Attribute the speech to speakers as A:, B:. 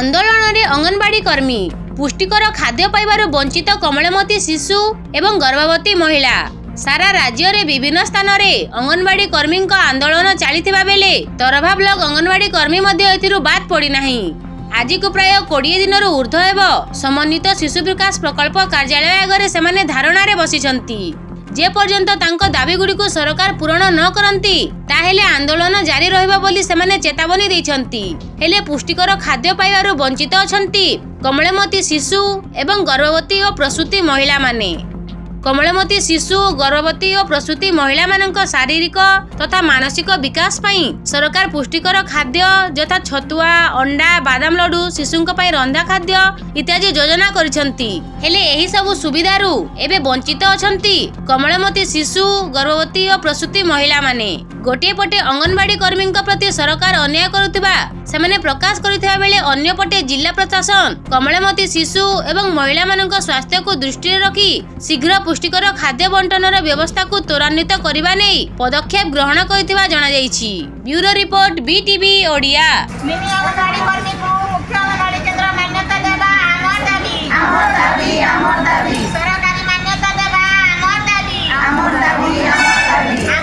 A: ଆନ୍ଦୋଳନରେ ଅଙ୍ଗନବାଡି କର୍ମୀ ପୁଷ୍ଟିକର ଖାଦ୍ୟ ପାଇବାରୁ ବଞ୍ଚିତ କମଳମତୀ ଶିଶୁ ଏବଂ ଗର୍ଭବତୀ ମହିଳା। ସାରା ରାଜ୍ୟରେ ବିଭିନ୍ନ ସ୍ଥାନରେ ଅଙ୍ଗନବାଡି କର୍ମୀଙ୍କ ଆନ୍ଦୋଳନ ଚାଲିଥିବା ବେଳେ ତରଭା ବ୍ଲକ ଅଙ୍ଗନବାଡି କର୍ମୀ ମଧ୍ୟ ଏଥିରୁ ବାଦ୍ ପଡ଼ିନାହିଁ। ଆଜିକୁ ପ୍ରାୟ କୋଡ଼ିଏ ଦିନରୁ ଉର୍ଦ୍ଧ୍ୱ ହେବ ସମନ୍ୱିତ ଶିଶୁ ବିକାଶ ପ୍ରକଳ୍ପ କାର୍ଯ୍ୟାଳୟ ଆଗରେ ସେମାନେ ଧାରଣାରେ ବସିଛନ୍ତି। ଯେ ପର୍ଯ୍ୟନ୍ତ ତାଙ୍କ ଦାବିଗୁଡ଼ିକୁ ସରକାର ପୂରଣ ନ କରନ୍ତି ତାହେଲେ ଆନ୍ଦୋଳନ ଜାରି ରହିବ ବୋଲି ସେମାନେ ଚେତାବନୀ ଦେଇଛନ୍ତି। ହେଲେ ପୁଷ୍ଟିକର ଖାଦ୍ୟ ପାଇବାରୁ ବଞ୍ଚିତ ଅଛନ୍ତି କମଳମତୀ ଶିଶୁ ଏବଂ ଗର୍ଭବତୀ ଓ ପ୍ରସୂତି ମହିଳାମାନେ। କମଳମତୀ ଶିଶୁ ଗର୍ଭବତୀ ଓ ପ୍ରସୂତି ମହିଳାମାନଙ୍କ ଶାରୀରିକ ତଥା ମାନସିକ ବିକାଶ ପାଇଁ ସରକାର ପୁଷ୍ଟିକର ଖାଦ୍ୟ ଯଥା ଛତୁଆ ଅଣ୍ଡା ବାଦାମ ଲଡୁ ଶିଶୁଙ୍କ ପାଇଁ ରନ୍ଧା ଖାଦ୍ୟ ଇତ୍ୟାଦି ଯୋଜନା କରିଛନ୍ତି। ହେଲେ ଏହି ସବୁ ସୁବିଧାରୁ ଏବେ ବଞ୍ଚିତ ଅଛନ୍ତି କମଳମତୀ ଶିଶୁ ଗର୍ଭବତୀ ଓ ପ୍ରସୂତି ମହିଳାମାନେ। ଗୋଟିଏ ପଟେ ଅଙ୍ଗନବାଡି କର୍ମୀଙ୍କ ପ୍ରତି ସରକାର ଅନ୍ୟାୟ କରୁଥିବା ସେମାନେ ପ୍ରକାଶ କରିଥିବା ବେଳେ ଅନ୍ୟପଟେ ଜିଲ୍ଲା ପ୍ରଶାସନ କମଳମତୀ ଶିଶୁ ଏବଂ ମହିଳାମାନଙ୍କ ସ୍ୱାସ୍ଥ୍ୟକୁ ଦୃଷ୍ଟିରେ ରଖି ଶୀଘ୍ର ପୁଷ୍ଟିକର ଖାଦ୍ୟ ବଣ୍ଟନର ବ୍ୟବସ୍ଥାକୁ ତ୍ୱରାନ୍ୱିତ କରିବା ନେଇ ପଦକ୍ଷେପ ଗ୍ରହଣ କରିଥିବା ଜଣାଯାଇଛି। Bureau report BTV Odia